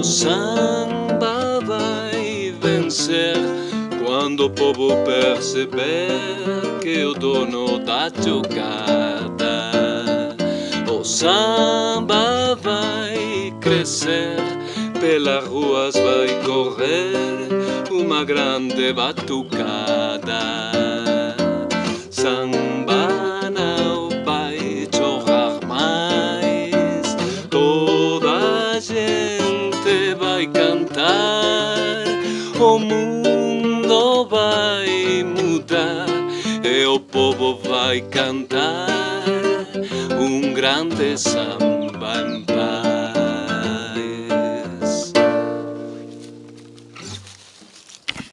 Samba vai vencer quando o povo perceber que o dono da jogada. O samba vai crescer, pelas ruas vai correr uma grande batucada. Vai cantar, o mundo vai mudar e o povo vai cantar um grande samba